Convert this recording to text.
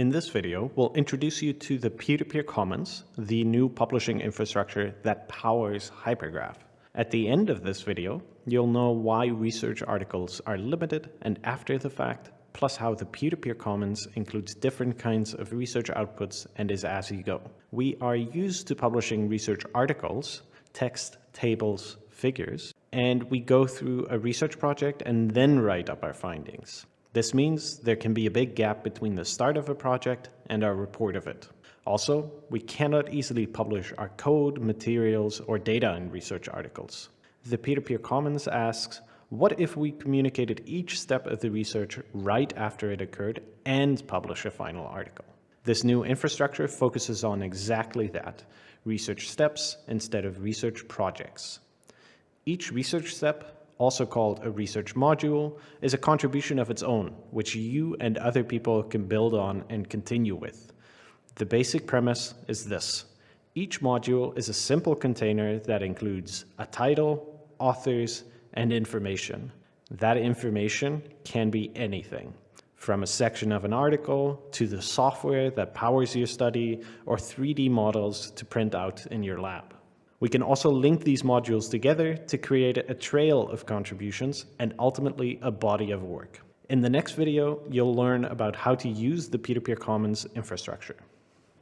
In this video, we'll introduce you to the Peer-to-Peer Commons, the new publishing infrastructure that powers Hypergraph. At the end of this video, you'll know why research articles are limited and after the fact, plus how the Peer-to-Peer Commons includes different kinds of research outputs and is as you go. We are used to publishing research articles, text, tables, figures, and we go through a research project and then write up our findings. This means there can be a big gap between the start of a project and our report of it. Also, we cannot easily publish our code, materials, or data in research articles. The Peer-to-Peer -peer Commons asks, what if we communicated each step of the research right after it occurred and publish a final article? This new infrastructure focuses on exactly that, research steps instead of research projects. Each research step also called a research module, is a contribution of its own, which you and other people can build on and continue with. The basic premise is this. Each module is a simple container that includes a title, authors, and information. That information can be anything, from a section of an article to the software that powers your study or 3D models to print out in your lab. We can also link these modules together to create a trail of contributions and ultimately a body of work. In the next video, you'll learn about how to use the Peer-to-Peer -peer Commons infrastructure.